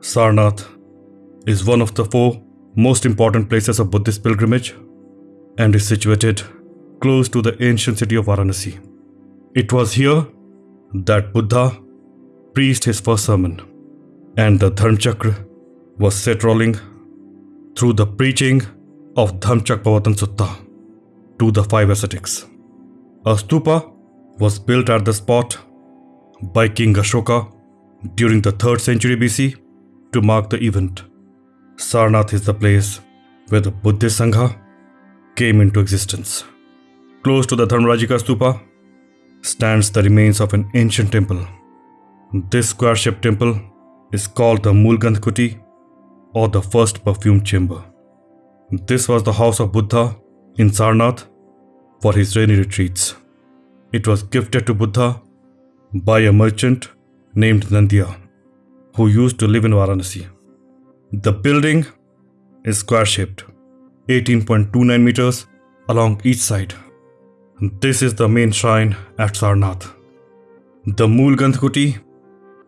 Sarnath is one of the four most important places of Buddhist pilgrimage and is situated close to the ancient city of Varanasi. It was here that Buddha preached his first sermon, and the Dharmchakra was set rolling through the preaching of Dhammachakkappavattana Sutta to the five ascetics. A stupa was built at the spot by King Ashoka during the 3rd century BC to mark the event. Sarnath is the place where the Buddhist Sangha came into existence. Close to the Dharmarajika stupa stands the remains of an ancient temple. This square shaped temple is called the Moolgandh Kuti or the first perfume chamber. This was the house of Buddha in Sarnath for his rainy retreats. It was gifted to Buddha by a merchant named Nandiya who used to live in Varanasi. The building is square shaped, 18.29 meters along each side. This is the main shrine at Sarnath. The Kuti,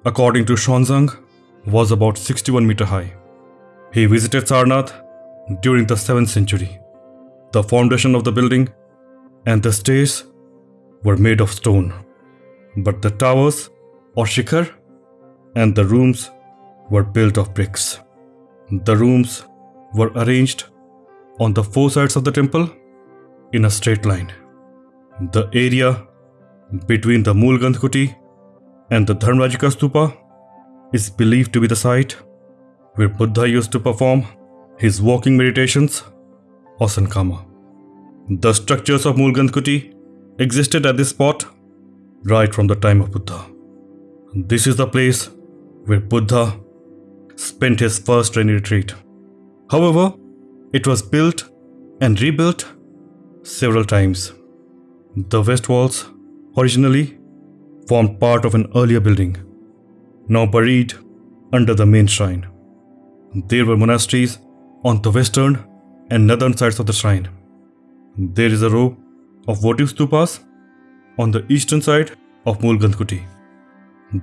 according to Xuanzang, was about 61 meter high. He visited Sarnath during the 7th century. The foundation of the building and the stairs were made of stone, but the towers or shikhar and the rooms were built of bricks. The rooms were arranged on the four sides of the temple in a straight line. The area between the Moolgandh Kuti and the Dharmarajika Stupa is believed to be the site where Buddha used to perform his walking meditations or Sankama. The structures of Moolgandh Kuti existed at this spot right from the time of Buddha. This is the place where Buddha spent his first rainy retreat. However, it was built and rebuilt several times. The west walls originally formed part of an earlier building, now buried under the main shrine. There were monasteries on the western and northern sides of the shrine. There is a row of votive stupas on the eastern side of Moolgandh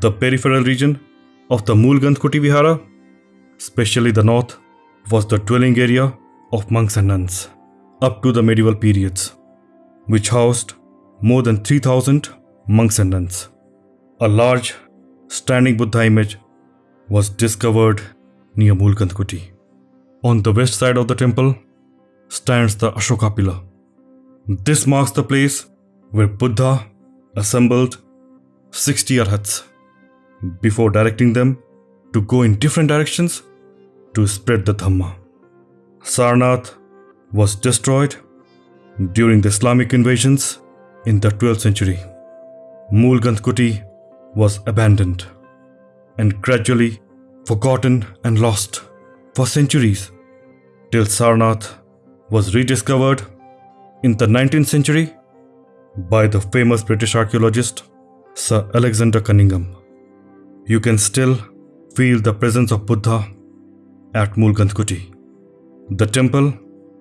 The peripheral region of the Kuti Vihara, especially the north, was the dwelling area of monks and nuns up to the medieval periods, which housed more than 3000 monks and nuns. A large standing Buddha image was discovered near Moolgandh Kuti. On the west side of the temple stands the Ashoka pillar. This marks the place where Buddha assembled 60 arhats before directing them to go in different directions to spread the Dhamma. Sarnath was destroyed during the Islamic invasions in the 12th century. Kuti was abandoned and gradually forgotten and lost for centuries till Sarnath was rediscovered in the 19th century by the famous British archaeologist Sir Alexander Cunningham you can still feel the presence of Buddha at Moolgandh The temple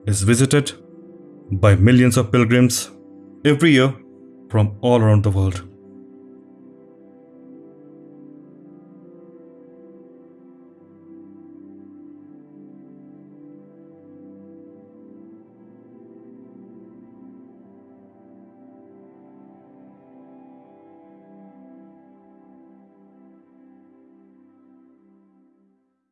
is visited by millions of pilgrims every year from all around the world.